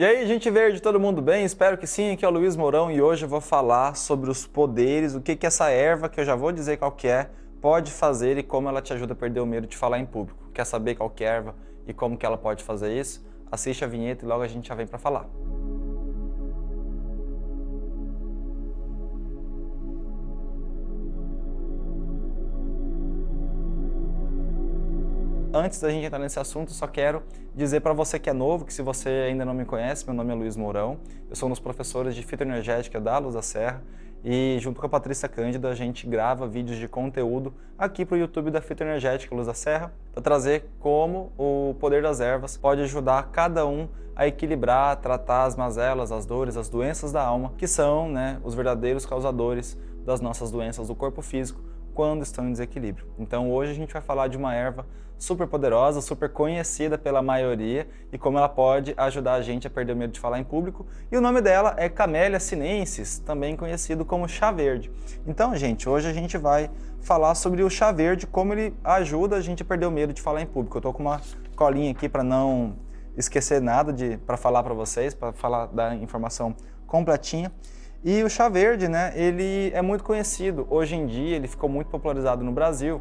E aí, gente verde, todo mundo bem? Espero que sim, aqui é o Luiz Mourão e hoje eu vou falar sobre os poderes, o que que essa erva, que eu já vou dizer qual que é, pode fazer e como ela te ajuda a perder o medo de falar em público. Quer saber qual que é a erva e como que ela pode fazer isso? Assiste a vinheta e logo a gente já vem para falar. Antes da gente entrar nesse assunto, só quero dizer para você que é novo, que se você ainda não me conhece, meu nome é Luiz Mourão, eu sou um dos professores de fitoenergética da Luz da Serra e junto com a Patrícia Cândida a gente grava vídeos de conteúdo aqui para o YouTube da Fitoenergética Luz da Serra para trazer como o poder das ervas pode ajudar cada um a equilibrar, tratar as mazelas, as dores, as doenças da alma, que são né, os verdadeiros causadores das nossas doenças do corpo físico, quando estão em desequilíbrio. Então hoje a gente vai falar de uma erva super poderosa, super conhecida pela maioria e como ela pode ajudar a gente a perder o medo de falar em público. E o nome dela é Camellia sinensis, também conhecido como chá verde. Então, gente, hoje a gente vai falar sobre o chá verde, como ele ajuda a gente a perder o medo de falar em público. Eu tô com uma colinha aqui para não esquecer nada de para falar para vocês, para falar da informação completinha. E o chá verde, né, ele é muito conhecido. Hoje em dia ele ficou muito popularizado no Brasil,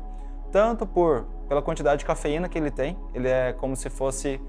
tanto por pela quantidade de cafeína que ele tem, ele é como se fosse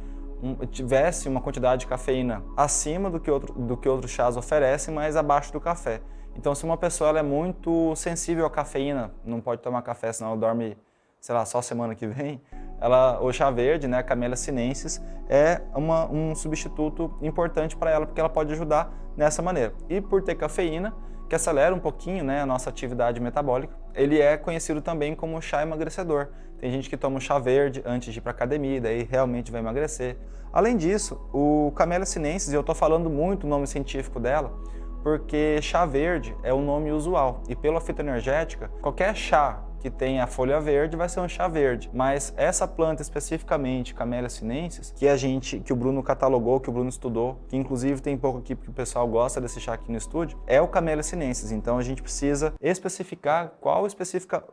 um, tivesse uma quantidade de cafeína acima do que, outro, do que outros chás oferecem, mas abaixo do café. Então se uma pessoa é muito sensível à cafeína, não pode tomar café senão dorme, sei lá, só semana que vem, ela, o chá verde, né, a Camellia sinensis, é uma, um substituto importante para ela, porque ela pode ajudar nessa maneira. E por ter cafeína, que acelera um pouquinho né, a nossa atividade metabólica, ele é conhecido também como chá emagrecedor. Tem gente que toma chá verde antes de ir para academia, daí realmente vai emagrecer. Além disso, o Camellia sinensis, e eu estou falando muito o nome científico dela, porque chá verde é o nome usual. E pela fitoenergética, qualquer chá que tem a folha verde vai ser um chá verde. Mas essa planta especificamente, Camellia sinensis, que a gente, que o Bruno catalogou, que o Bruno estudou, que inclusive tem pouco aqui porque o pessoal gosta desse chá aqui no estúdio, é o Camellia sinensis. Então a gente precisa especificar qual especifica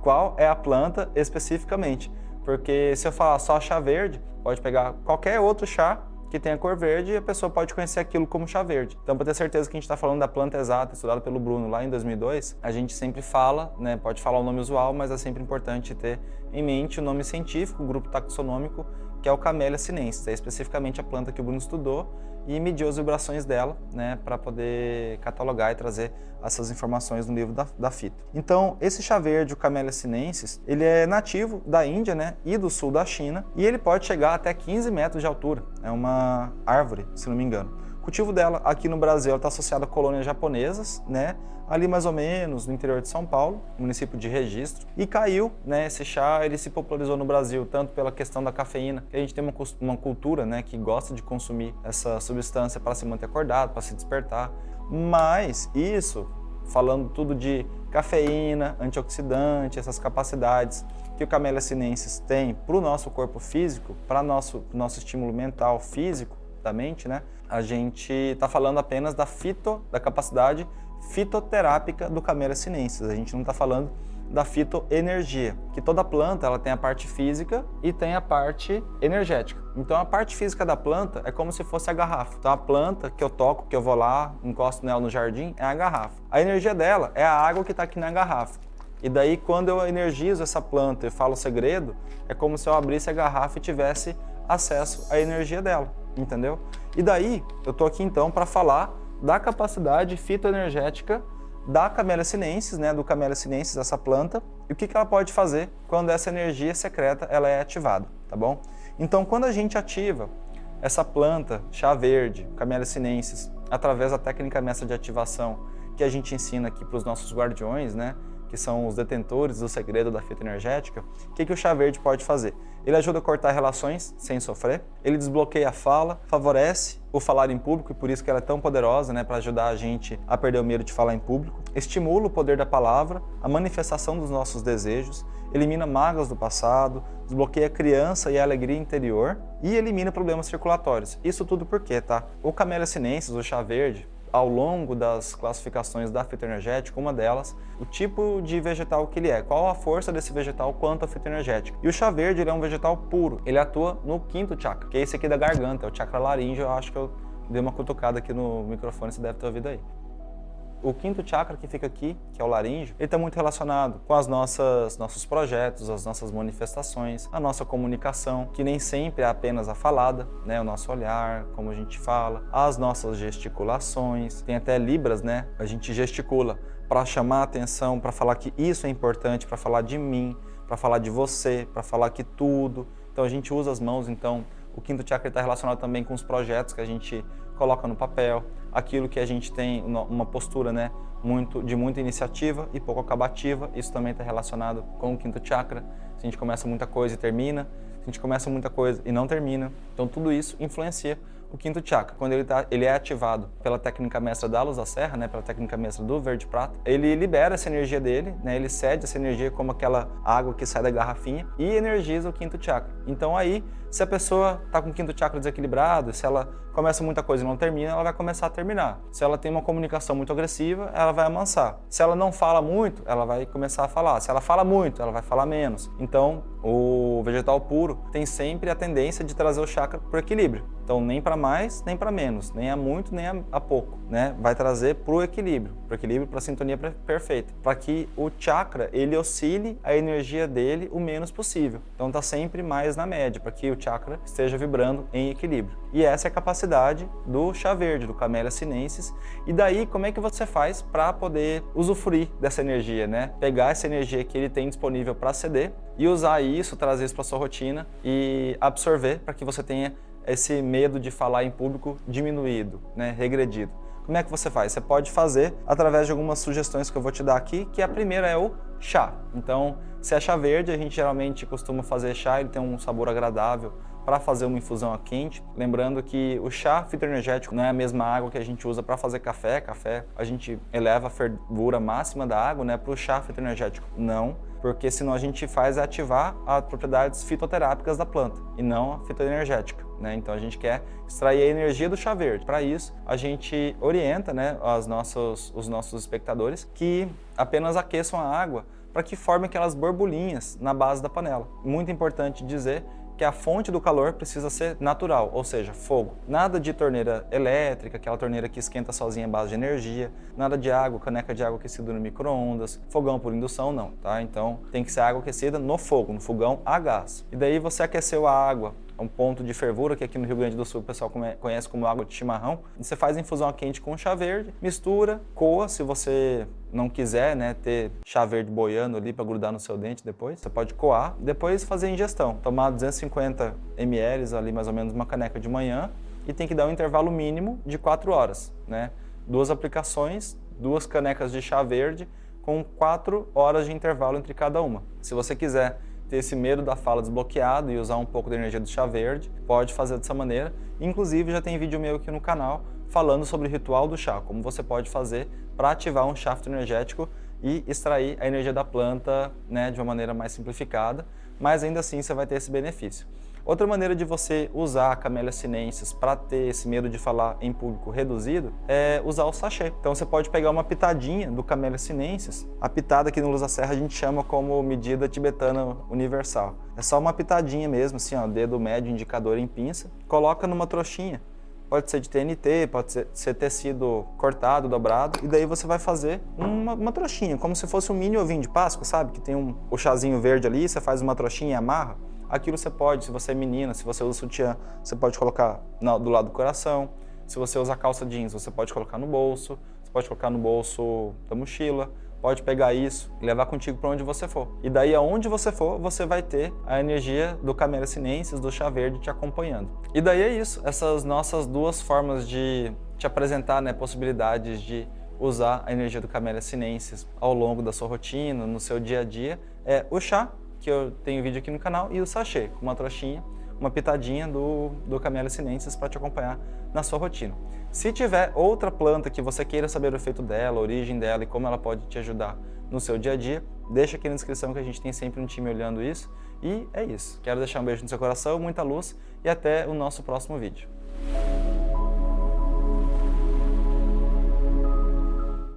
qual é a planta especificamente. Porque se eu falar só chá verde, pode pegar qualquer outro chá que tem a cor verde e a pessoa pode conhecer aquilo como chá verde. Então, para ter certeza que a gente está falando da planta exata, estudada pelo Bruno lá em 2002, a gente sempre fala, né, pode falar o nome usual, mas é sempre importante ter em mente o nome científico, o grupo taxonômico, que é o Camellia sinensis, é especificamente a planta que o Bruno estudou e mediu as vibrações dela, né, para poder catalogar e trazer essas informações no livro da, da fita. Então, esse chá verde, o Camellia sinensis, ele é nativo da Índia, né, e do sul da China, e ele pode chegar até 15 metros de altura. É uma árvore, se não me engano. Cultivo dela aqui no Brasil. Está associado a colônias japonesas, né? ali mais ou menos no interior de São Paulo, município de Registro, e caiu, né, esse chá, ele se popularizou no Brasil tanto pela questão da cafeína, que a gente tem uma, uma cultura, né, que gosta de consumir essa substância para se manter acordado, para se despertar, mas isso, falando tudo de cafeína, antioxidante, essas capacidades que o Camellia sinensis tem para o nosso corpo físico, para nosso nosso estímulo mental físico né? A gente está falando apenas da fito, da capacidade fitoterápica do Camellia sinensis. A gente não está falando da fitoenergia, que toda planta ela tem a parte física e tem a parte energética. Então a parte física da planta é como se fosse a garrafa. Então a planta que eu toco, que eu vou lá, encosto nela no jardim, é a garrafa. A energia dela é a água que está aqui na garrafa. E daí quando eu energizo essa planta e falo o segredo, é como se eu abrisse a garrafa e tivesse acesso à energia dela, entendeu? E daí eu tô aqui então para falar da capacidade fitoenergética da Camellia sinensis, né, do Camellia sinensis, essa planta, e o que, que ela pode fazer quando essa energia secreta ela é ativada, tá bom? Então, quando a gente ativa essa planta, chá verde, Camellia sinensis, através da técnica mestra de ativação que a gente ensina aqui para os nossos guardiões, né, que são os detentores do segredo da fita energética, o que, que o chá verde pode fazer? Ele ajuda a cortar relações sem sofrer, ele desbloqueia a fala, favorece o falar em público, e por isso que ela é tão poderosa, né, para ajudar a gente a perder o medo de falar em público, estimula o poder da palavra, a manifestação dos nossos desejos, elimina mágoas do passado, desbloqueia a criança e a alegria interior e elimina problemas circulatórios. Isso tudo por quê, tá? O Camellia sinensis, o chá verde, ao longo das classificações da fitoenergética, uma delas, o tipo de vegetal que ele é, qual a força desse vegetal quanto a fitoenergética. E o chá verde ele é um vegetal puro, ele atua no quinto chakra, que é esse aqui da garganta, é o chakra laríngeo, eu acho que eu dei uma cutucada aqui no microfone, você deve ter ouvido aí. O quinto chakra que fica aqui, que é o laríngeo, ele está muito relacionado com as nossas nossos projetos, as nossas manifestações, a nossa comunicação, que nem sempre é apenas a falada, né, o nosso olhar, como a gente fala, as nossas gesticulações, tem até libras, né? A gente gesticula para chamar a atenção, para falar que isso é importante, para falar de mim, para falar de você, para falar que tudo. Então a gente usa as mãos, então o quinto chakra está relacionado também com os projetos que a gente coloca no papel, aquilo que a gente tem uma postura né, muito, de muita iniciativa e pouco acabativa, isso também está relacionado com o quinto chakra. Se a gente começa muita coisa e termina, se a gente começa muita coisa e não termina, então tudo isso influencia o quinto chakra. Quando ele, tá, ele é ativado pela técnica mestra da luz da serra, né, pela técnica mestra do verde prata, ele libera essa energia dele, né, ele cede essa energia como aquela água que sai da garrafinha e energiza o quinto chakra. Então aí, se a pessoa está com o quinto chakra desequilibrado, se ela começa muita coisa e não termina, ela vai começar a terminar. Se ela tem uma comunicação muito agressiva, ela vai amansar. Se ela não fala muito, ela vai começar a falar. Se ela fala muito, ela vai falar menos. Então, o vegetal puro tem sempre a tendência de trazer o chakra para o equilíbrio. Então, nem para mais, nem para menos, nem a muito, nem a, pouco, né? Vai trazer para o equilíbrio, para o equilíbrio, para a sintonia perfeita, para que o chakra ele oscile a energia dele o menos possível. Então, tá sempre mais na média, para que o chakra esteja vibrando em equilíbrio. E essa é a capacidade do chá verde, do Camellia sinensis. E daí, como é que você faz para poder usufruir dessa energia, né? Pegar essa energia que ele tem disponível para ceder e usar isso, trazer isso para sua rotina e absorver para que você tenha esse medo de falar em público diminuído, né, regredido. Como é que você faz? Você pode fazer através de algumas sugestões que eu vou te dar aqui, que a primeira é o chá. Então, se é chá verde, a gente geralmente costuma fazer chá, ele tem um sabor agradável para fazer uma infusão a quente. Lembrando que o chá fitoenergético não é a mesma água que a gente usa para fazer café. Café, a gente eleva a fervura máxima da água né, para o chá fitoenergético. Não porque senão a gente faz ativar as propriedades fitoterápicas da planta e não a fitoenergética. Né? Então a gente quer extrair a energia do chá verde. Para isso, a gente orienta né, as nossos, os nossos espectadores que apenas aqueçam a água para que forme aquelas borbulhinhas na base da panela. Muito importante dizer que a fonte do calor precisa ser natural, ou seja, fogo. Nada de torneira elétrica, aquela torneira que esquenta sozinha a base de energia, nada de água, caneca de água aquecida no micro-ondas, fogão por indução, não, tá? Então tem que ser água aquecida no fogo, no fogão a gás. E daí você aqueceu a água um ponto de fervura, que aqui no Rio Grande do Sul o pessoal conhece como água de chimarrão. Você faz infusão quente com chá verde, mistura, coa, se você não quiser né, ter chá verde boiando ali para grudar no seu dente depois, você pode coar, depois fazer a ingestão. Tomar 250 ml ali, mais ou menos uma caneca de manhã, e tem que dar um intervalo mínimo de 4 horas. Né? Duas aplicações, duas canecas de chá verde, com 4 horas de intervalo entre cada uma. Se você quiser ter esse medo da fala desbloqueado e usar um pouco da energia do chá verde, pode fazer dessa maneira. Inclusive, já tem vídeo meu aqui no canal falando sobre o ritual do chá, como você pode fazer para ativar um chafto energético e extrair a energia da planta né, de uma maneira mais simplificada, mas ainda assim você vai ter esse benefício. Outra maneira de você usar a Camellia sinensis para ter esse medo de falar em público reduzido é usar o sachê. Então você pode pegar uma pitadinha do Camellia sinensis, a pitada aqui no Luz da Serra a gente chama como medida tibetana universal. É só uma pitadinha mesmo, assim, ó, dedo médio, indicador em pinça, coloca numa trouxinha. Pode ser de TNT, pode ser, ser tecido cortado, dobrado, e daí você vai fazer uma, uma trouxinha, como se fosse um mini ovinho de Páscoa, sabe? Que tem um, o chazinho verde ali, você faz uma trouxinha e amarra Aquilo você pode, se você é menina, se você usa sutiã, você pode colocar do lado do coração. Se você usa calça jeans, você pode colocar no bolso, você pode colocar no bolso da mochila, pode pegar isso e levar contigo para onde você for. E daí, aonde você for, você vai ter a energia do Camélia Sinensis, do chá verde te acompanhando. E daí é isso, essas nossas duas formas de te apresentar né, possibilidades de usar a energia do Camélia Sinensis ao longo da sua rotina, no seu dia a dia, é o chá que eu tenho vídeo aqui no canal, e o sachê, com uma trouxinha, uma pitadinha do, do Camellia sinensis para te acompanhar na sua rotina. Se tiver outra planta que você queira saber o efeito dela, a origem dela e como ela pode te ajudar no seu dia a dia, deixa aqui na descrição que a gente tem sempre um time olhando isso. E é isso. Quero deixar um beijo no seu coração, muita luz e até o nosso próximo vídeo.